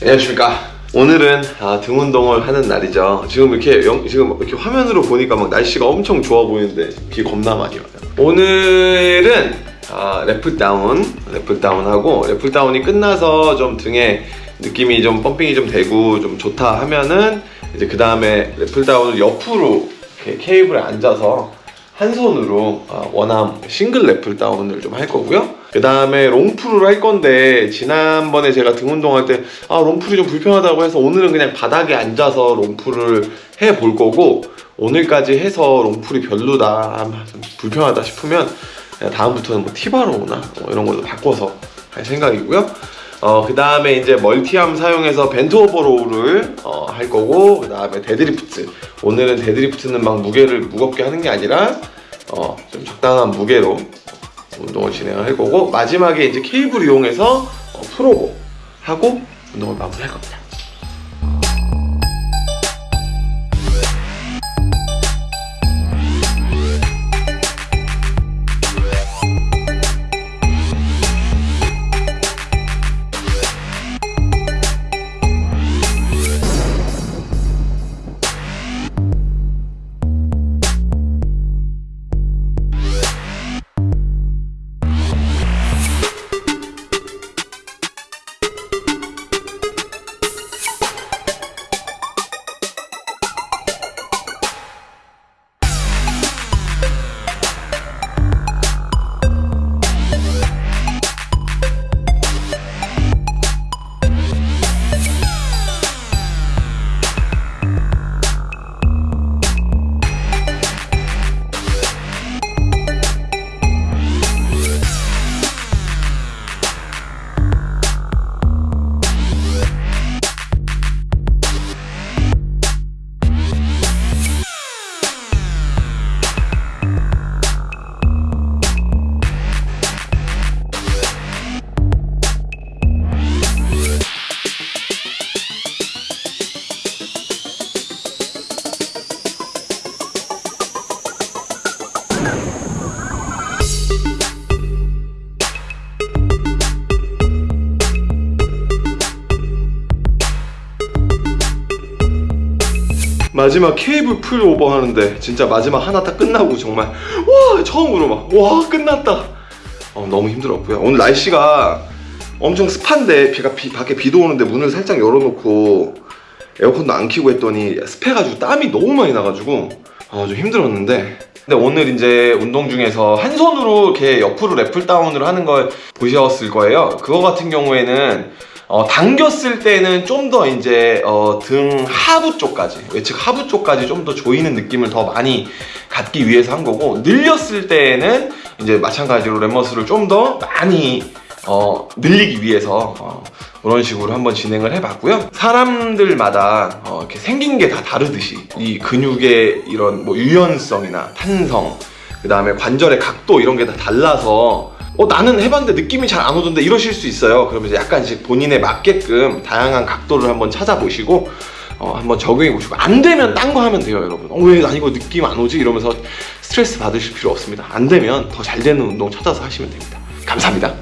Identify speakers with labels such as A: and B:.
A: 안녕하십니까. 오늘은 아, 등 운동을 하는 날이죠. 지금 이렇게 영- 지금 이렇게 화면으로 보니까 막 날씨가 엄청 좋아 보이는데 비 겁나 많이 와요. 오늘은 아, lat pulldown lat pulldown 하고 lat pulldown이 끝나서 좀 등에 느낌이 좀 pumping이 좀 되고 좀 좋다 하면은 이제 그 다음에 lat pulldown을 옆으로 이렇게 케이블에 앉아서 한 손으로 아, one arm single lat pulldown을 좀 할 거고요. 그 다음에 long pull을 할 건데 지난번에 제가 등 운동할 때 아 long pull이 좀 불편하다고 해서 오늘은 그냥 바닥에 앉아서 long pull을 해 볼 거고 오늘까지 해서 long pull이 별로다 아, 좀 불편하다 싶으면 다음부터는 뭐 T-bar row나 뭐 이런 걸로 바꿔서 할 생각이고요. 어, 그 다음에 이제 multi arm 사용해서 bent over row를 어, 할 거고, 그 다음에 데드리프트. 오늘은 deadlift는 막 무게를 무겁게 하는 게 아니라, 어, 좀 적당한 무게로 운동을 진행을 할 거고, 마지막에 이제 케이블 이용해서 어, 프로고 하고 운동을 마무리할 겁니다. 마지막 케이블 풀 오버 하는데 진짜 마지막 하나 딱 끝나고 정말 와 처음으로 막 와 끝났다. 어, 너무 힘들었고요. 오늘 날씨가 엄청 습한데 비가 비, 밖에 비도 오는데 문을 살짝 열어놓고 에어컨도 안 켜고 했더니 습해가지고 땀이 너무 많이 나가지고 어, 좀 힘들었는데. 근데 오늘 이제 운동 중에서 한 손으로 이렇게 옆으로 lat pulldown을 하는 걸 보셨을 거예요. 그거 같은 경우에는 어, 당겼을 때는 좀 더 이제 어, 등 하부 쪽까지 외측 하부 쪽까지 좀 더 조이는 느낌을 더 많이 갖기 위해서 한 거고 늘렸을 때는 이제 마찬가지로 랩머스를 좀 더 많이 어, 늘리기 위해서 어, 그런 식으로 한번 진행을 해봤고요. 사람들마다 어, 이렇게 생긴 게 다 다르듯이 이 근육의 이런 뭐 유연성이나 탄성, 그 다음에 관절의 각도 이런 게 다 달라서 어 나는 해봤는데 느낌이 잘 안 오던데 이러실 수 있어요. 그러면 이제 약간씩 본인에 맞게끔 다양한 각도를 한번 찾아보시고 어, 한번 적용해 보시고 안 되면 딴 거 하면 돼요 여러분 어, 왜난 이거 느낌 안 오지? 이러면서 스트레스 받으실 필요 없습니다 안 되면 더 잘 되는 운동 찾아서 하시면 됩니다 감사합니다